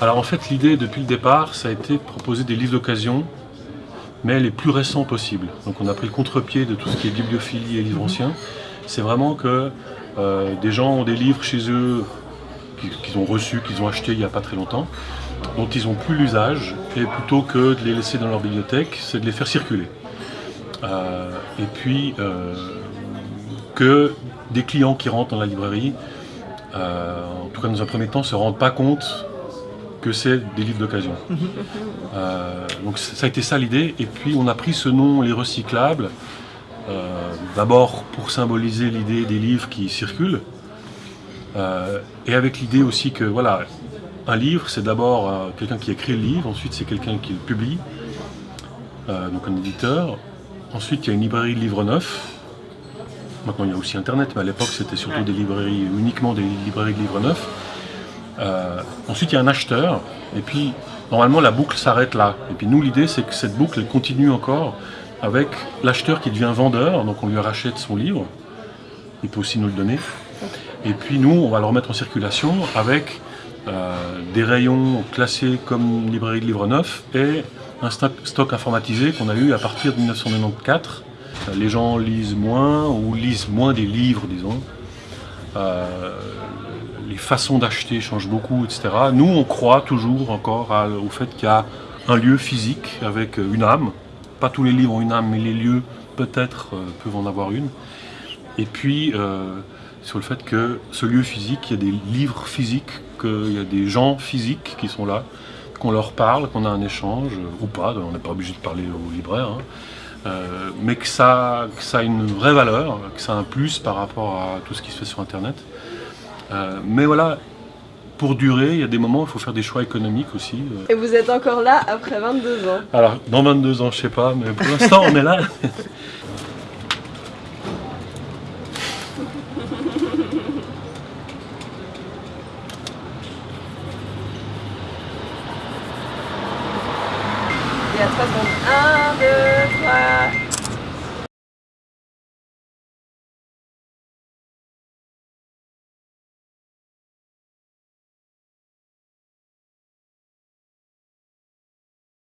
Alors en fait, l'idée depuis le départ, ça a été de proposer des livres d'occasion, mais les plus récents possibles. Donc on a pris le contre-pied de tout ce qui est bibliophilie et livres anciens. C'est vraiment que euh, des gens ont des livres chez eux qu'ils ont reçus, qu'ils ont achetés il n'y a pas très longtemps, dont ils n'ont plus l'usage, et plutôt que de les laisser dans leur bibliothèque, c'est de les faire circuler. Euh, et puis euh, que des clients qui rentrent dans la librairie, en tout cas dans un premier temps, ne se rendent pas compte que c'est des livres d'occasion. Euh, donc ça a été ça l'idée, et puis on a pris ce nom, les recyclables, euh, d'abord pour symboliser l'idée des livres qui circulent, euh, et avec l'idée aussi que voilà, un livre c'est d'abord quelqu'un qui écrit le livre, ensuite c'est quelqu'un qui le publie, donc un éditeur, ensuite il y a une librairie de livres neufs, maintenant il y a aussi internet, mais à l'époque c'était surtout des librairies, uniquement des librairies de livres neufs, euh, ensuite, il y a un acheteur, et puis normalement la boucle s'arrête là. Et puis nous, l'idée, c'est que cette boucle continue encore avec l'acheteur qui devient vendeur, donc on lui rachète son livre, il peut aussi nous le donner. Et puis nous, on va le remettre en circulation avec euh, des rayons classés comme librairie de livres neufs et un stock, informatisé qu'on a eu à partir de 1994. Les gens lisent moins ou lisent moins des livres, disons. Euh, les façons d'acheter changent beaucoup, etc. Nous, on croit toujours encore au fait qu'il y a un lieu physique avec une âme. Pas tous les livres ont une âme, mais les lieux, peut-être, euh, peuvent en avoir une. Et puis, euh, sur le fait que ce lieu physique, il y a des livres physiques, qu'il y a des gens physiques qui sont là, qu'on leur parle, qu'on a un échange, ou pas, on n'est pas obligé de parler au libraire, hein. Euh, mais que ça, que ça a une vraie valeur, que ça a un plus par rapport à tout ce qui se fait sur Internet. Euh, mais voilà, pour durer, il y a des moments où il faut faire des choix économiques aussi. Euh. Et vous êtes encore là après 22 ans Alors, dans 22 ans, je sais pas, mais pour l'instant, on est là. 3 secondes. 1, 2, 3...